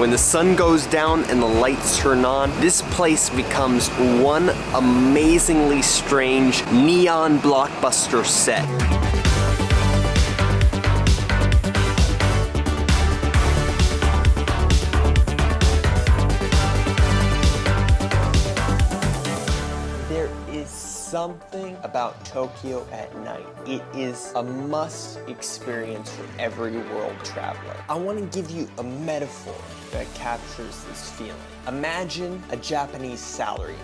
When the sun goes down and the lights turn on, this place becomes one amazingly strange neon blockbuster set. Something about Tokyo at night. It is a must experience for every world traveler. I want to give you a metaphor that captures this feeling. Imagine a Japanese salaryman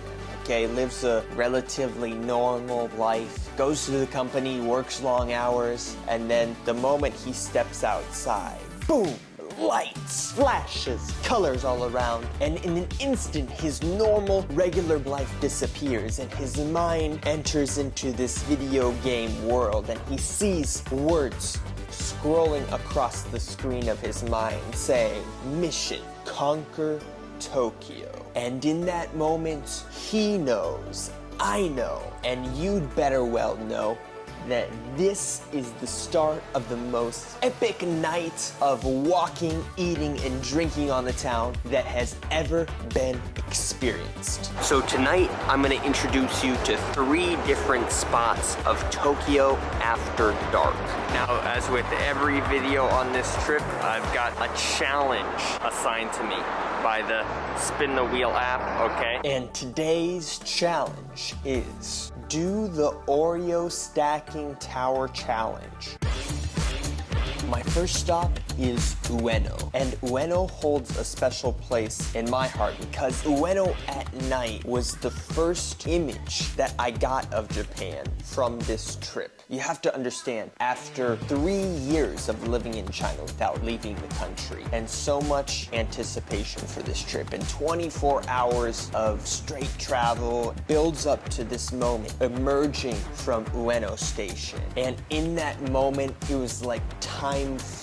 okay, lives a relatively normal life, goes to the company, works long hours, and then the moment he steps outside, boom, lights, flashes, colors all around, and in an instant his normal, regular life disappears and his mind enters into this video game world and he sees words scrolling across the screen of his mind saying, mission, conquer Tokyo. And in that moment, he knows, I know, and you'd better well know that this is the start of the most epic night of walking, eating, and drinking on the town that has ever been experienced. So tonight, I'm gonna introduce you to three different spots of Tokyo after dark. Now, as with every video on this trip, I've got a challenge assigned to me by the Spin the Wheel app, okay? And today's challenge is do the Oreo Stacking Tower Challenge. My first stop is Ueno. And Ueno holds a special place in my heart because Ueno at night was the first image that I got of Japan from this trip. You have to understand, after three years of living in China without leaving the country, and so much anticipation for this trip, and 24 hours of straight travel builds up to this moment, emerging from Ueno Station. And in that moment, it was like time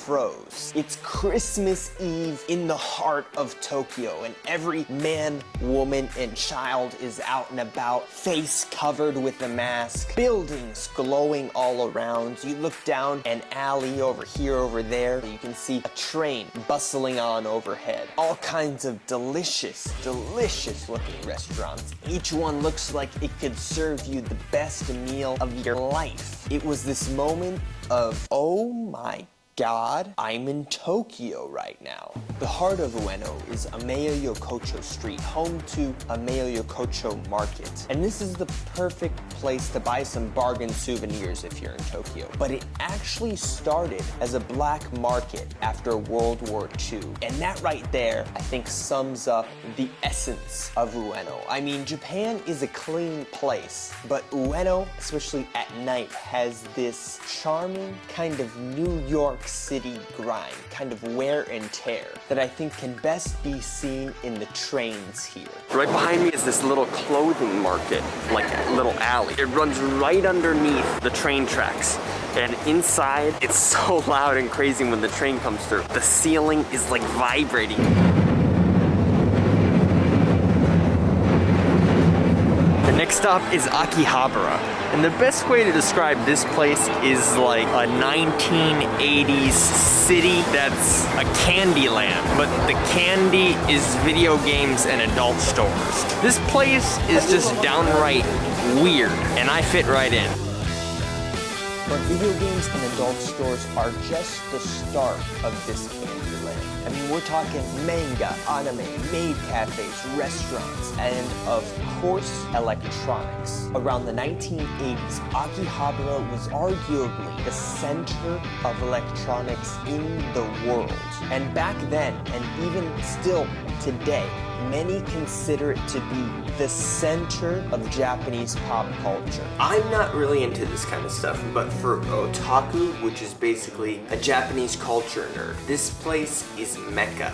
froze. It's Christmas Eve in the heart of Tokyo, and every man, woman, and child is out and about, face covered with a mask, buildings glowing all around. You look down an alley over here, over there. You can see a train bustling on overhead. All kinds of delicious, delicious looking restaurants. Each one looks like it could serve you the best meal of your life. It was this moment of, oh my God, I'm in Tokyo right now. The heart of Ueno is Ameya Yokocho Street, home to Ameya Yokocho Market. And this is the perfect place to buy some bargain souvenirs if you're in Tokyo. But it actually started as a black market after World War II. And that right there, I think sums up the essence of Ueno. I mean, Japan is a clean place, but Ueno, especially at night, has this charming kind of New York City grind, kind of wear and tear, that I think can best be seen in the trains here. Right behind me is this little clothing market, like a little alley. It runs right underneath the train tracks. And inside, it's so loud and crazy when the train comes through. The ceiling is like vibrating. The next stop is Akihabara. And the best way to describe this place is like a 1980s city that's a candy land, but the candy is video games and adult stores. This place is just downright weird, and I fit right in. But video games and adult stores are just the start of this candy land. I mean, we're talking manga, anime, maid cafes, restaurants, and of course, electronics. Around the 1980s, Akihabara was arguably the center of electronics in the world. And back then, and even still today, many consider it to be the center of Japanese pop culture. I'm not really into this kind of stuff, but for otaku, which is basically a Japanese culture nerd, this place is mecca.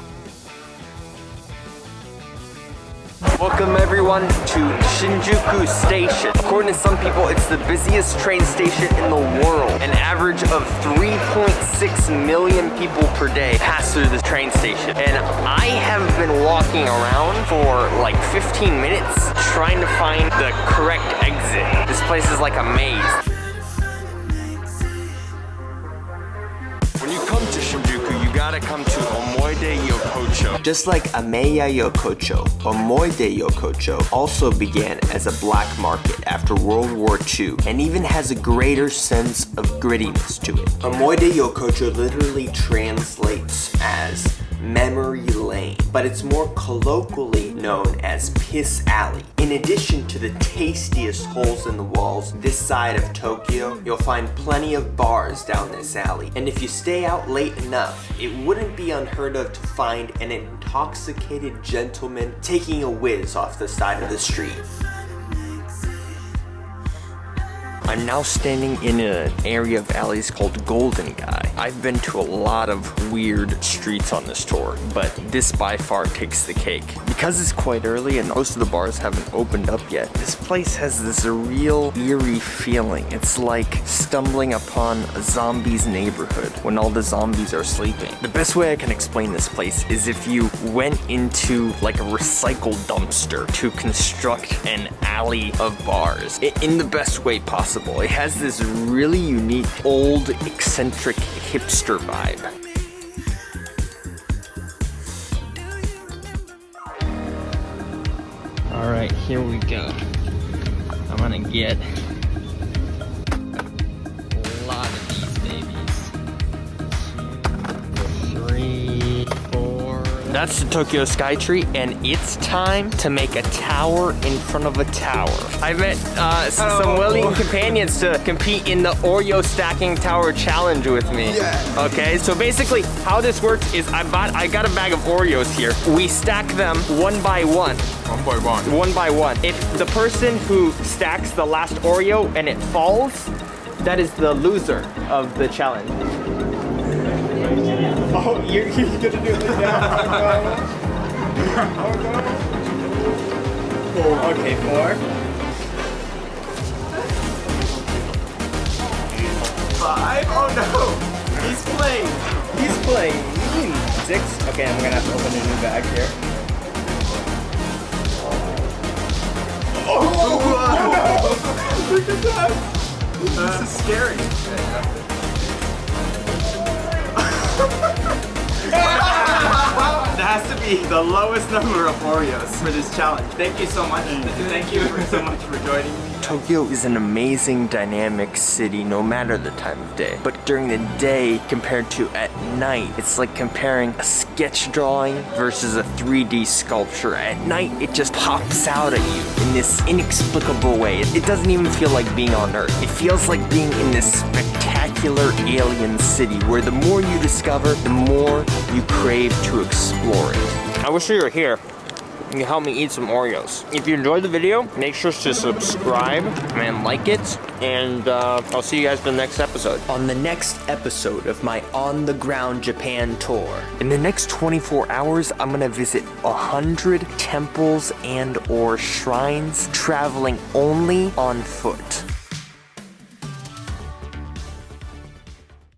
Welcome everyone to Shinjuku Station. According to some people, it's the busiest train station in the world. An average of 3.6 million people per day pass through this train station. And I have been walking around for like 15 minutes trying to find the correct exit. This place is like a maze. Gotta come to Omoide Yokocho. Just like Ameya Yokocho, Omoide Yokocho also began as a black market after World War II and even has a greater sense of grittiness to it. Omoide Yokocho literally translates as memory lane, but it's more colloquially known as Piss Alley. In addition to the tastiest holes in the walls this side of Tokyo, you'll find plenty of bars down this alley. And if you stay out late enough, it wouldn't be unheard of to find an intoxicated gentleman taking a whiz off the side of the street. I'm now standing in an area of alleys called Golden Gai. I've been to a lot of weird streets on this tour, but this by far takes the cake. Because it's quite early and most of the bars haven't opened up yet, this place has this real eerie feeling. It's like stumbling upon a zombie's neighborhood when all the zombies are sleeping. The best way I can explain this place is if you went into like a recycle dumpster to construct an alley of bars in the best way possible. It has this really unique, old, eccentric hipster vibe. All right, here we go. I'm gonna get That's the Tokyo Skytree, and it's time to make a tower in front of a tower. I met uh, some willing companions to compete in the Oreo stacking tower challenge with me. Yeah. Okay, so basically how this works is I bought, I got a bag of Oreos here. We stack them one by one One by one. one by one. If the person who stacks the last Oreo and it falls, that is the loser of the challenge. Oh, you're, you're gonna do it that? oh, okay, four. Five? Oh no! He's playing. He's playing. Six? Okay, I'm gonna have to open a new bag here. Oh, no! Look at that! This is scary. Uh, be the lowest number of Oreos for this challenge. Thank you so much. Mm. Thank you so much for joining me. Tokyo is an amazing, dynamic city no matter the time of day. But during the day compared to at night, it's like comparing a sketch drawing versus a 3D sculpture. At night, it just pops out at you in this inexplicable way. It, it doesn't even feel like being on Earth. It feels like being in this spectacular alien city where the more you discover, the more you crave to explore it. I wish you were here. You can help me eat some Oreos. If you enjoyed the video, make sure to subscribe and like it. And uh, I'll see you guys in the next episode. On the next episode of my On the Ground Japan tour. In the next 24 hours, I'm gonna visit 100 temples and or shrines, traveling only on foot.